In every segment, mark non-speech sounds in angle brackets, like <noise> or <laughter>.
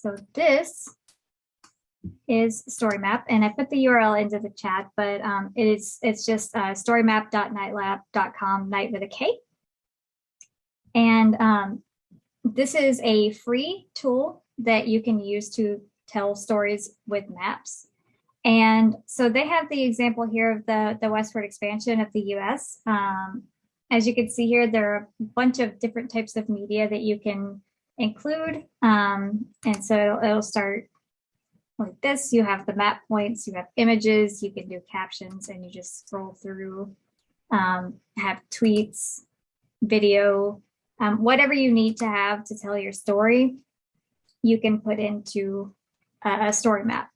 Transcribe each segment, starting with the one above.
so this is StoryMap, and I put the URL into the chat, but um, it is it's just uh, storymap.knightlab.com, night with a K. And um, this is a free tool that you can use to tell stories with maps. And so they have the example here of the, the westward expansion of the US. Um, as you can see here, there are a bunch of different types of media that you can include. Um, and so it'll start like this. You have the map points, you have images, you can do captions, and you just scroll through, um, have tweets, video, um, whatever you need to have to tell your story, you can put into a, a story map.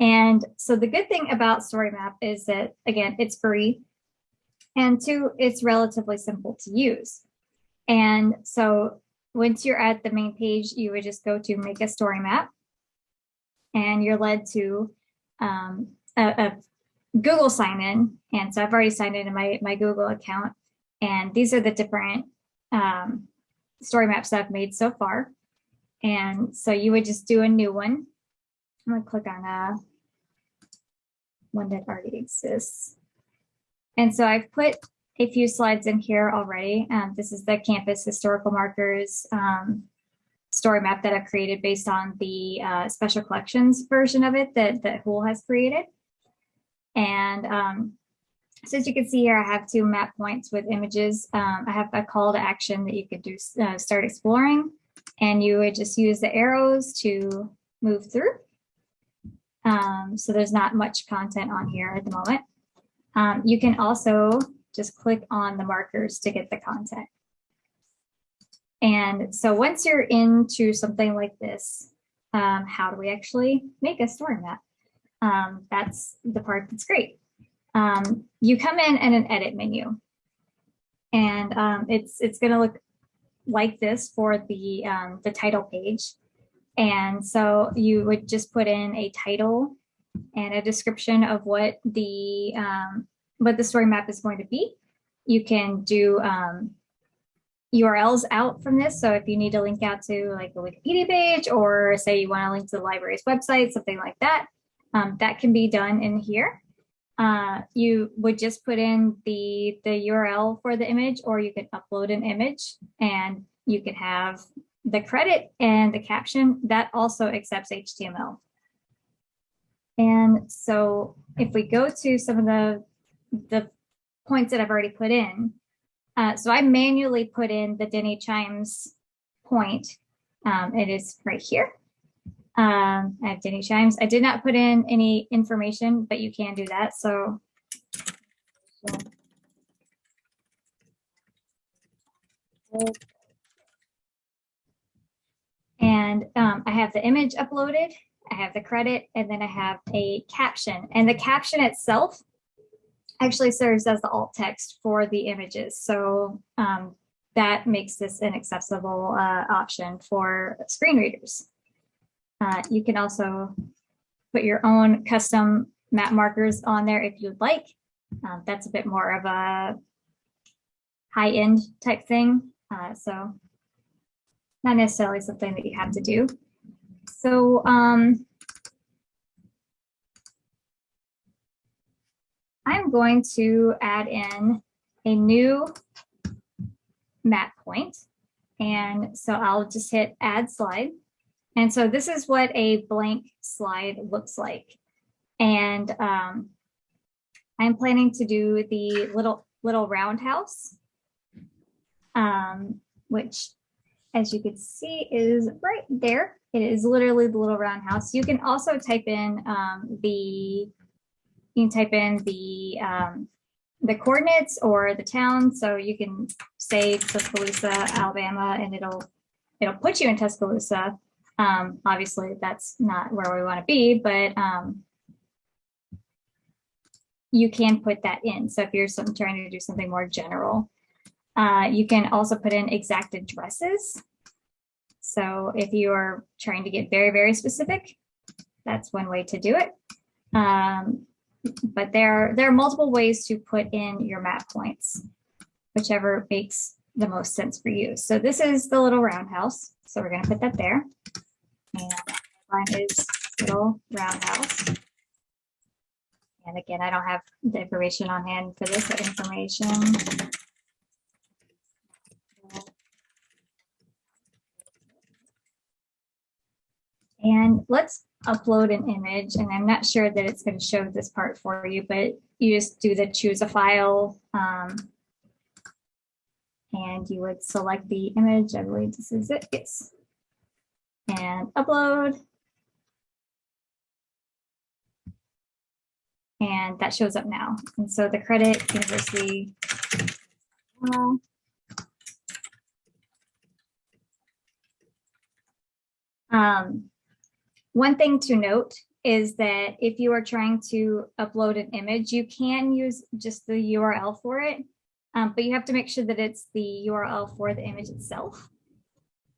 And so the good thing about story map is that, again, it's free. And two, it's relatively simple to use. And so once you're at the main page, you would just go to make a story map and you're led to um, a, a, Google sign in. And so I've already signed into my, my Google account. And these are the different um, story maps that I've made so far. And so you would just do a new one. I'm gonna click on a uh, one that already exists. And so I've put a few slides in here already. Um, this is the campus historical markers um, story map that I've created based on the uh, special collections version of it that, that Hoole has created. And um, so as you can see here, I have two map points with images. Um, I have a call to action that you could do uh, start exploring, and you would just use the arrows to move through. Um, so there's not much content on here at the moment. Um, you can also just click on the markers to get the content. And so once you're into something like this, um, how do we actually make a story map? Um, that's the part that's great. Um, you come in and an edit menu. And um, it's it's going to look like this for the um, the title page. And so you would just put in a title and a description of what the um, what the story map is going to be. You can do um, URLs out from this. So if you need to link out to like a Wikipedia page or say you want to link to the library's website, something like that, um, that can be done in here. Uh, you would just put in the, the URL for the image or you can upload an image and you can have the credit and the caption that also accepts HTML. And so if we go to some of the, the points that I've already put in, uh, so I manually put in the Denny Chimes point. Um, it is right here. Um, I have Denny Chimes. I did not put in any information, but you can do that. So, and um, I have the image uploaded, I have the credit, and then I have a caption. And the caption itself actually serves as the alt text for the images. So um, that makes this an accessible uh, option for screen readers. Uh, you can also put your own custom map markers on there if you'd like. Um, that's a bit more of a high-end type thing. Uh, so not necessarily something that you have to do. So um, I'm going to add in a new map point. And so I'll just hit add slide. And so this is what a blank slide looks like. And um, I'm planning to do the little little roundhouse, um, which as you can see is right there. It is literally the little roundhouse. You can also type in um, the you can type in the um, the coordinates or the town. So you can say Tuscaloosa, Alabama, and it'll it'll put you in Tuscaloosa. Um, obviously, that's not where we want to be, but um, you can put that in. So if you're some, trying to do something more general, uh, you can also put in exact addresses. So if you are trying to get very, very specific, that's one way to do it. Um, but there, there are multiple ways to put in your map points, whichever makes the most sense for you. So this is the little roundhouse. So we're going to put that there. And line is little roundhouse. And again, I don't have the information on hand for this information. And let's upload an image and I'm not sure that it's going to show this part for you, but you just do the choose a file um, and you would select the image. I believe this is it. Yes. And upload. And that shows up now. And so the credit university. Um, one thing to note is that if you are trying to upload an image, you can use just the URL for it, um, but you have to make sure that it's the URL for the image itself.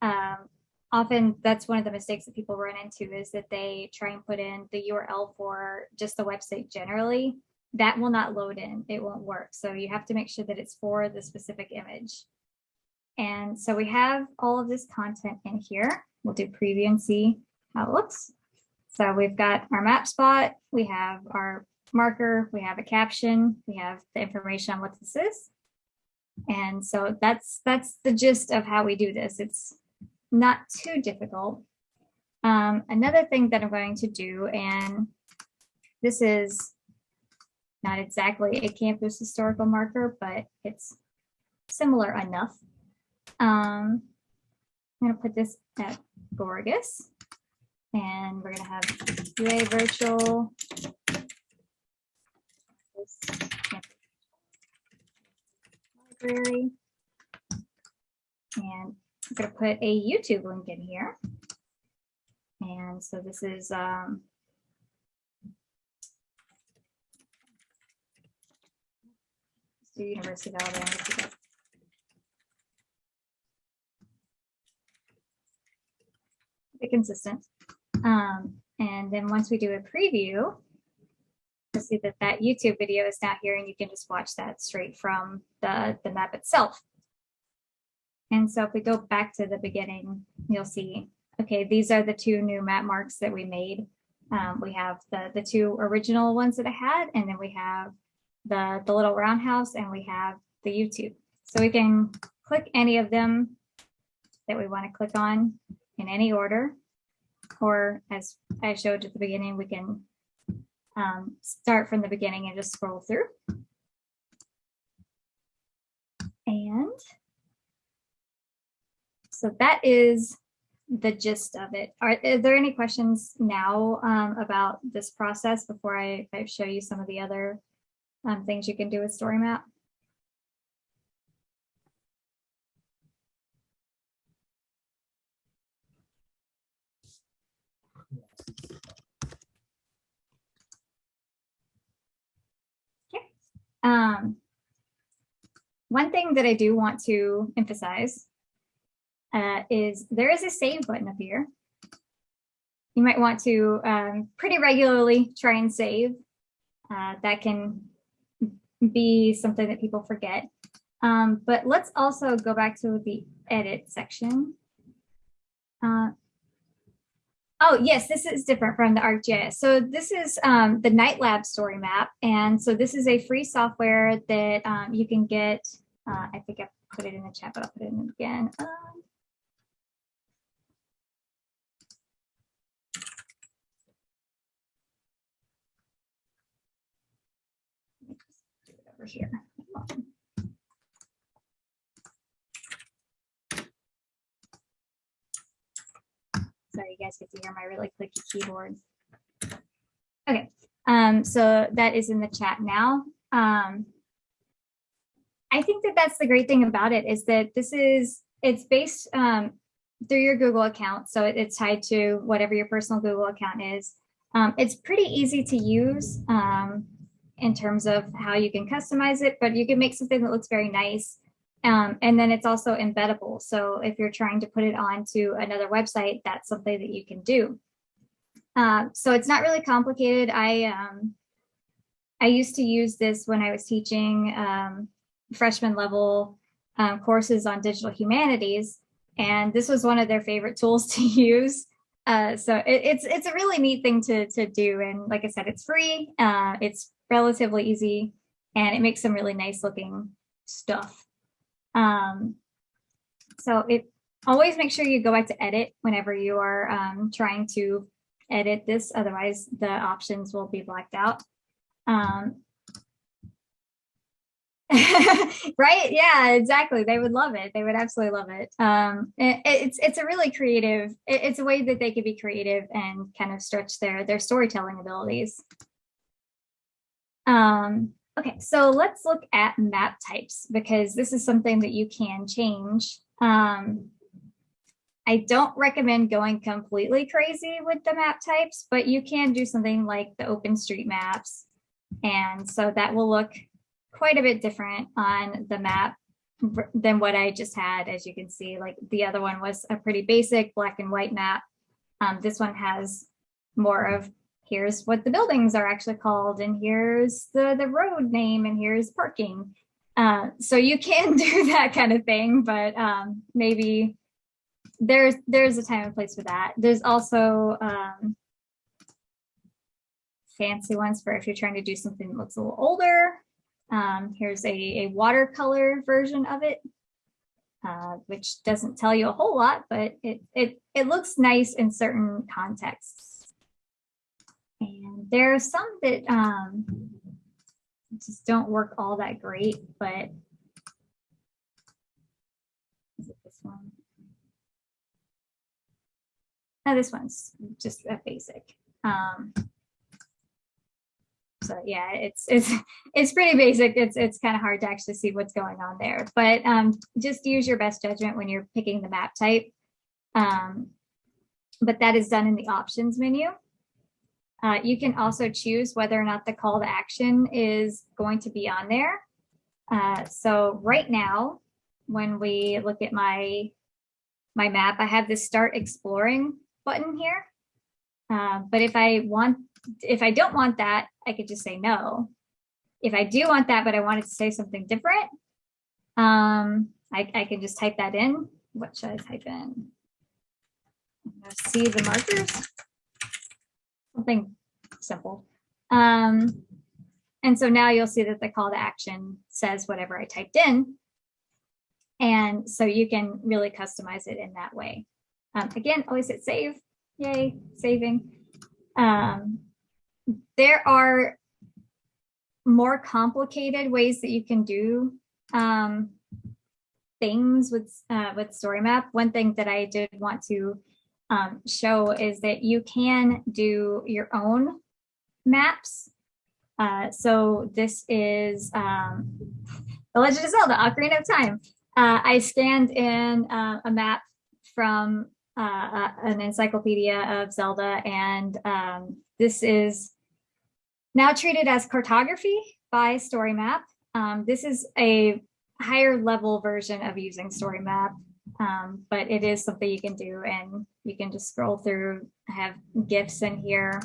Um, often that's one of the mistakes that people run into is that they try and put in the URL for just the website generally. That will not load in, it won't work. So you have to make sure that it's for the specific image. And so we have all of this content in here. We'll do preview and see how it looks. So we've got our map spot, we have our marker, we have a caption, we have the information on what this is. And so that's that's the gist of how we do this. It's not too difficult. Um, another thing that I'm going to do, and this is not exactly a campus historical marker, but it's similar enough. Um, I'm going to put this at Gorgas. And we're going to have UA virtual. Library. And I'm going to put a YouTube link in here. And so this is um, the University of Alabama. Be consistent. Um, and then once we do a preview, you'll see that that YouTube video is not here and you can just watch that straight from the, the map itself. And so if we go back to the beginning, you'll see, okay, these are the two new map marks that we made. Um, we have the, the two original ones that I had, and then we have the, the little roundhouse and we have the YouTube. So we can click any of them that we want to click on in any order or as I showed at the beginning, we can um, start from the beginning and just scroll through. And so that is the gist of it. Are, are there any questions now um, about this process before I, I, show you some of the other um, things you can do with StoryMap? Um, one thing that I do want to emphasize uh, is there is a save button up here. You might want to um, pretty regularly try and save. Uh, that can be something that people forget. Um, but let's also go back to the edit section. Uh, Oh, yes, this is different from the ArcGIS. So this is um, the Knightlab story map. And so this is a free software that um, you can get. Uh, I think I put it in the chat, but I'll put it in again. Um, over here. You guys get to hear my really clicky keyboard. Okay, um, so that is in the chat now. Um, I think that that's the great thing about it is that this is, it's based um, through your Google account. So it, it's tied to whatever your personal Google account is. Um, it's pretty easy to use um, in terms of how you can customize it, but you can make something that looks very nice um, and then it's also embeddable. So if you're trying to put it onto another website, that's something that you can do. Uh, so it's not really complicated. I um, I used to use this when I was teaching um, freshman level um, courses on digital humanities. And this was one of their favorite <laughs> tools to use. Uh, so it, it's it's a really neat thing to to do, and like I said, it's free. Uh, it's relatively easy, and it makes some really nice looking stuff. Um, so it always make sure you go back to edit whenever you are um, trying to edit this, otherwise the options will be blacked out. Um, <laughs> right? Yeah, exactly. They would love it. They would absolutely love it. Um, it, it's it's a really creative. It, it's a way that they could be creative and kind of stretch their their storytelling abilities. Um, okay, so let's look at map types because this is something that you can change. Um, I don't recommend going completely crazy with the map types, but you can do something like the open street maps. And so that will look quite a bit different on the map than what I just had. As you can see, like the other one was a pretty basic black and white map. Um, this one has more of here's what the buildings are actually called and here's the, the road name and here's parking. Uh, so you can <laughs> do that kind of thing, but um, maybe there's there's a time and place for that. There's also um, fancy ones for if you're trying to do something that looks a little older. Um, here's a, a watercolor version of it, uh, which doesn't tell you a whole lot, but it, it, it looks nice in certain contexts. And there are some that um, just don't work all that great, but is it this one? No, this one's just a basic. Um, so yeah, it's it's <laughs> it's pretty basic. It's it's kind of hard to actually see what's going on there. But um, just use your best judgment when you're picking the map type. Um, but that is done in the options menu. Uh, you can also choose whether or not the call to action is going to be on there. Uh, so right now, when we look at my my map, I have this start exploring button here. Uh, but if I want, if I don't want that, I could just say no. If I do want that, but I wanted to say something different, um, I, I can just type that in. What should I type in? See the markers, something simple. Um, and so now you'll see that the call to action says whatever I typed in. And so you can really customize it in that way. Um, again, always hit save. Yay, saving. Um, there are more complicated ways that you can do um, things with uh, with StoryMap. One thing that I did want to um, show is that you can do your own maps. Uh, so this is um, The Legend of Zelda, Ocarina of Time. Uh, I scanned in uh, a map from uh, an encyclopedia of Zelda, and um, this is now treated as cartography by StoryMap. Um, this is a higher level version of using StoryMap, um, but it is something you can do, and you can just scroll through, I have GIFs in here,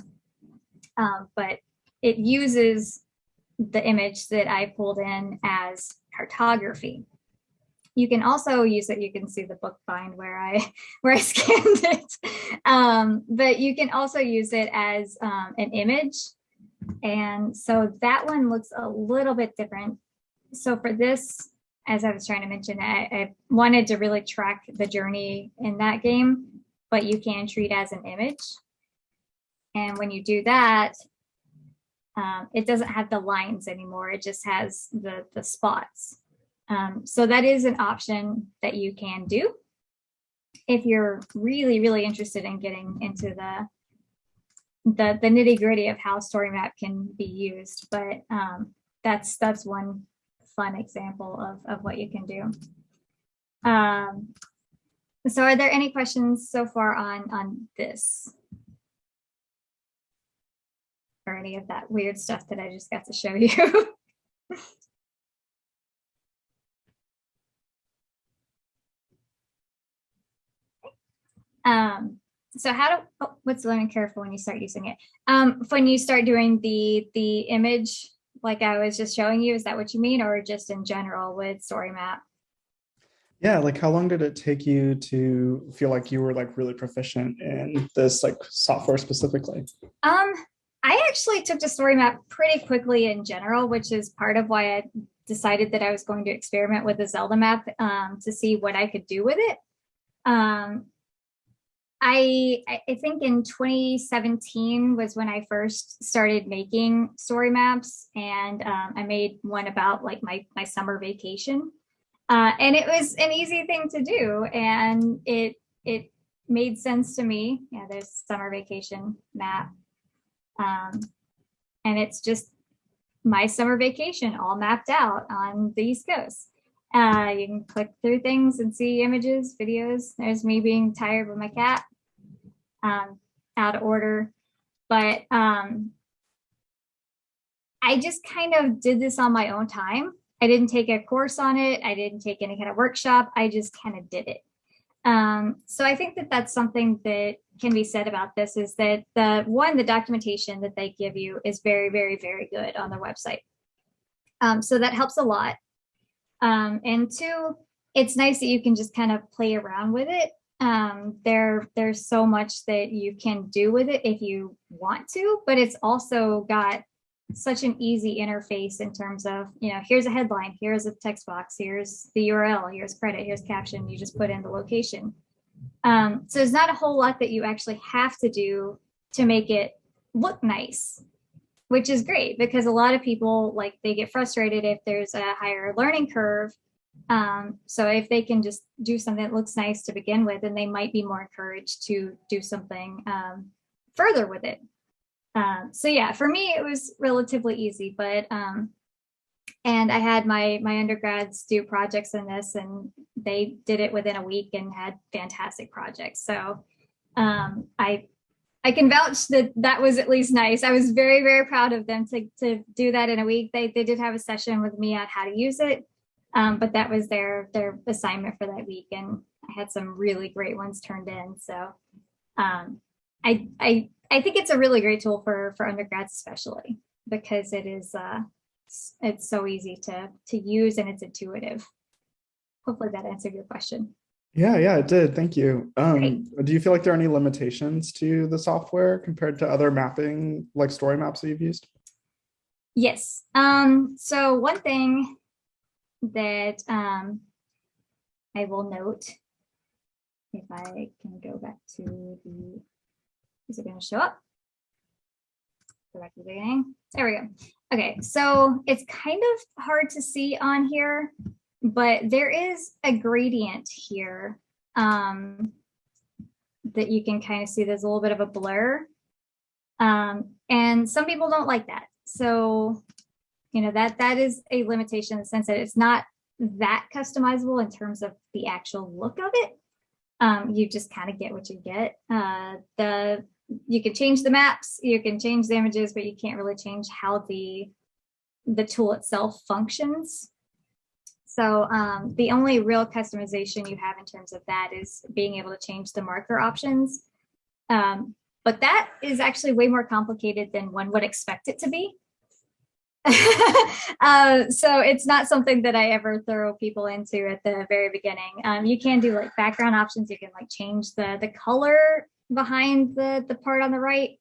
um, but it uses the image that I pulled in as cartography. You can also use it. You can see the bookbind where I <laughs> where I scanned it. Um, but you can also use it as um, an image. And so that one looks a little bit different. So for this, as I was trying to mention, I, I wanted to really track the journey in that game, but you can treat as an image. And when you do that, um, it doesn't have the lines anymore. It just has the, the spots. Um, so that is an option that you can do if you're really, really interested in getting into the the, the nitty gritty of how StoryMap can be used. But um, that's that's one fun example of, of what you can do. Um, so are there any questions so far on, on this? Or any of that weird stuff that I just got to show you? <laughs> Um, so how do, oh, what's learning curve for when you start using it? Um, when you start doing the, the image, like I was just showing you, is that what you mean? Or just in general with StoryMap? Yeah, like how long did it take you to feel like you were like really proficient in this like software specifically? Um, I actually took to StoryMap pretty quickly in general, which is part of why I decided that I was going to experiment with the Zelda map um, to see what I could do with it. Um, I I think in 2017 was when I first started making story maps, and um, I made one about like my my summer vacation, uh, and it was an easy thing to do, and it it made sense to me. Yeah, there's summer vacation map, um, and it's just my summer vacation all mapped out on the East Coast. Uh, you can click through things and see images, videos. There's me being tired with my cat, um, out of order. But um, I just kind of did this on my own time. I didn't take a course on it. I didn't take any kind of workshop. I just kind of did it. Um, so I think that that's something that can be said about this is that the one, the documentation that they give you is very, very, very good on their website. Um, so that helps a lot. Um, and two, it's nice that you can just kind of play around with it. Um, there, there's so much that you can do with it if you want to, but it's also got such an easy interface in terms of, you know, here's a headline, here's a text box, here's the URL, here's credit, here's caption, you just put in the location. Um, so there's not a whole lot that you actually have to do to make it look nice which is great because a lot of people like they get frustrated if there's a higher learning curve. Um, so if they can just do something that looks nice to begin with, then they might be more encouraged to do something um, further with it. Um, so yeah, for me, it was relatively easy, but um, and I had my my undergrads do projects in this and they did it within a week and had fantastic projects. So um, I I can vouch that that was at least nice. I was very, very proud of them to, to do that in a week. They, they did have a session with me on how to use it, um, but that was their, their assignment for that week. And I had some really great ones turned in. So um, I, I, I think it's a really great tool for, for undergrads, especially because it is, uh, it's so easy to, to use and it's intuitive. Hopefully that answered your question. Yeah, yeah, it did. Thank you. Um, do you feel like there are any limitations to the software compared to other mapping, like story maps that you've used? Yes. Um, so one thing that um, I will note, if I can go back to the, is it going to show up? Go back to the beginning. There we go. Okay, so it's kind of hard to see on here but there is a gradient here um, that you can kind of see there's a little bit of a blur. Um, and some people don't like that. So, you know, that that is a limitation in the sense that it's not that customizable in terms of the actual look of it. Um, you just kind of get what you get. Uh, the you can change the maps, you can change the images, but you can't really change how the the tool itself functions. So um, the only real customization you have in terms of that is being able to change the marker options. Um, but that is actually way more complicated than one would expect it to be. <laughs> uh, so it's not something that I ever throw people into at the very beginning. Um, you can do like background options. You can like change the, the color behind the, the part on the right.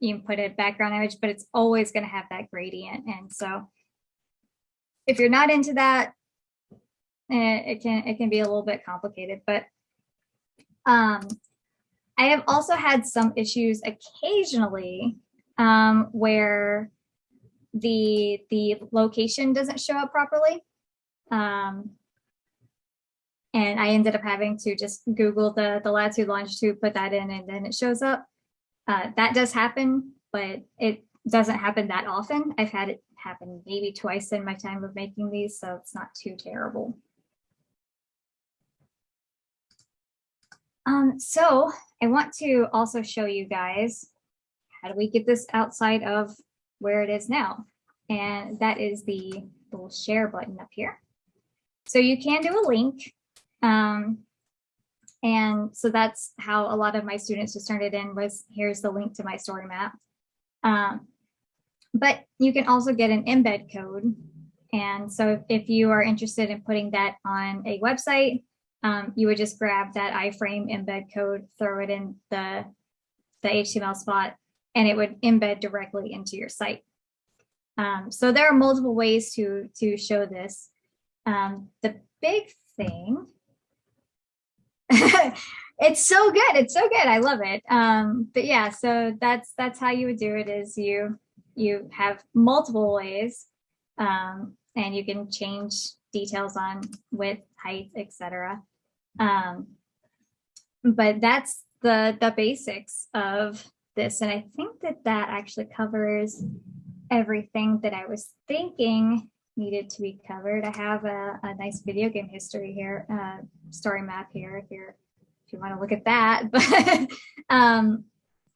You can put a background image, but it's always going to have that gradient. And so if you're not into that, Eh, it can it can be a little bit complicated, but um, I have also had some issues occasionally um, where the the location doesn't show up properly. Um, and I ended up having to just Google the, the latitude longitude, put that in, and then it shows up. Uh, that does happen, but it doesn't happen that often. I've had it happen maybe twice in my time of making these, so it's not too terrible. Um, so I want to also show you guys how do we get this outside of where it is now. And that is the little share button up here. So you can do a link. Um, and so that's how a lot of my students just turned it in was here's the link to my story map. Um, but you can also get an embed code. And so if you are interested in putting that on a website, um, you would just grab that iframe embed code, throw it in the, the HTML spot, and it would embed directly into your site. Um, so there are multiple ways to, to show this. Um, the big thing, <laughs> it's so good. It's so good. I love it. Um, but yeah, so that's, that's how you would do it is you, you have multiple ways um, and you can change details on width, height, etc. Um, but that's the the basics of this, and I think that that actually covers everything that I was thinking needed to be covered. I have a, a nice video game history here, uh, story map here if you're if you want to look at that. <laughs> But um,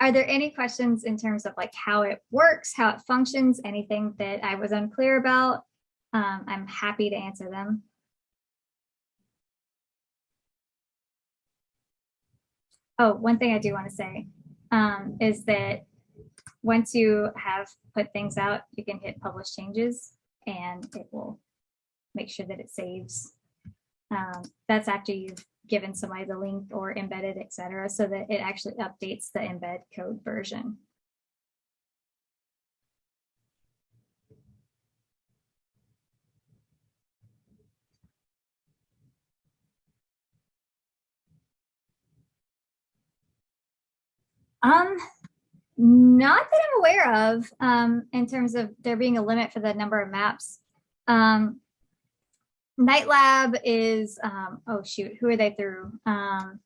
are there any questions in terms of like how it works, how it functions, anything that I was unclear about? Um, I'm happy to answer them. Oh, one thing I do want to say um, is that once you have put things out, you can hit publish changes and it will make sure that it saves. Um, that's after you've given somebody the link or embedded, etc., so that it actually updates the embed code version. Um, not that I'm aware of, um, in terms of there being a limit for the number of maps. Um, Knight Lab is, um, oh shoot, who are they through? Um,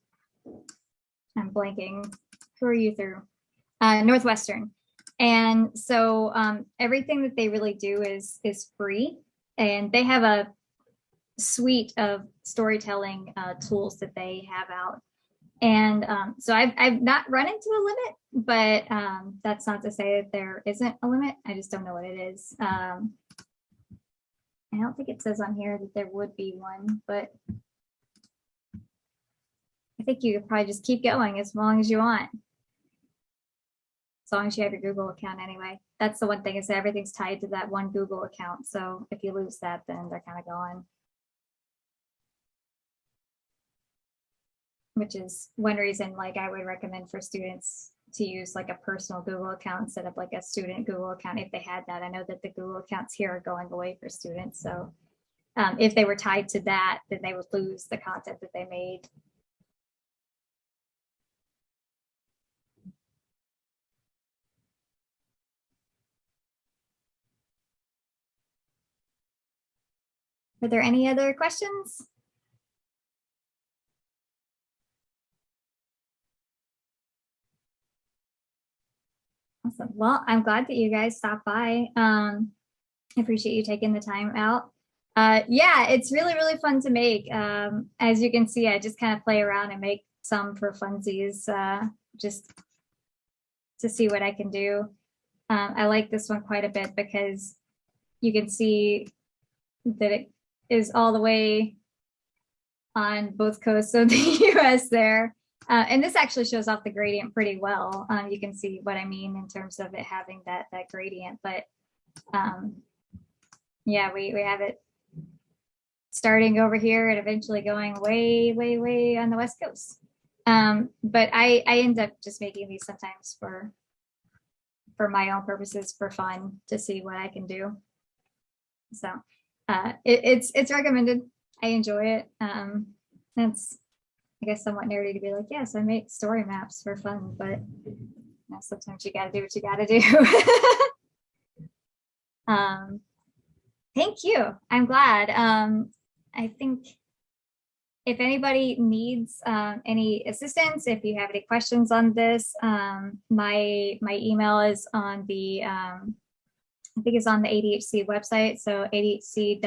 I'm blanking. Who are you through? Uh, Northwestern. And so um, everything that they really do is is free, and they have a suite of storytelling uh, tools that they have out. And um, so I've, I've not run into a limit, but um, that's not to say that there isn't a limit. I just don't know what it is. Um, I don't think it says on here that there would be one, but I think you could probably just keep going as long as you want. As long as you have your Google account anyway. That's the one thing is that everything's tied to that one Google account. So if you lose that, then they're kind of gone. Which is one reason like I would recommend for students to use like a personal Google account instead of like a student Google account if they had that. I know that the Google accounts here are going away for students. So um, if they were tied to that, then they would lose the content that they made. Are there any other questions? Awesome. Well, I'm glad that you guys stopped by. Um, I appreciate you taking the time out. Uh, yeah, it's really, really fun to make. Um, as you can see, I just kind of play around and make some for funsies, uh, just to see what I can do. Um, I like this one quite a bit because you can see that it is all the way on both coasts of the <laughs> US there. Uh, and this actually shows off the gradient pretty well. Um, you can see what I mean in terms of it having that that gradient, but um, yeah, we, we have it starting over here and eventually going way, way, way on the West Coast. Um, but I, I end up just making these sometimes for for my own purposes for fun to see what I can do. So uh, it, it's it's recommended. I enjoy it. Um, that's I guess somewhat nerdy to be like, yes, I make story maps for fun, but you know, sometimes you gotta do what you gotta do. <laughs> um, thank you. I'm glad. Um, I think if anybody needs um, any assistance, if you have any questions on this, um, my my email is on the um, I think it's on the ADHC website, so adhc.lib.ua.edu.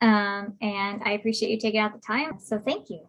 Um, and I appreciate you taking out the time. So thank you.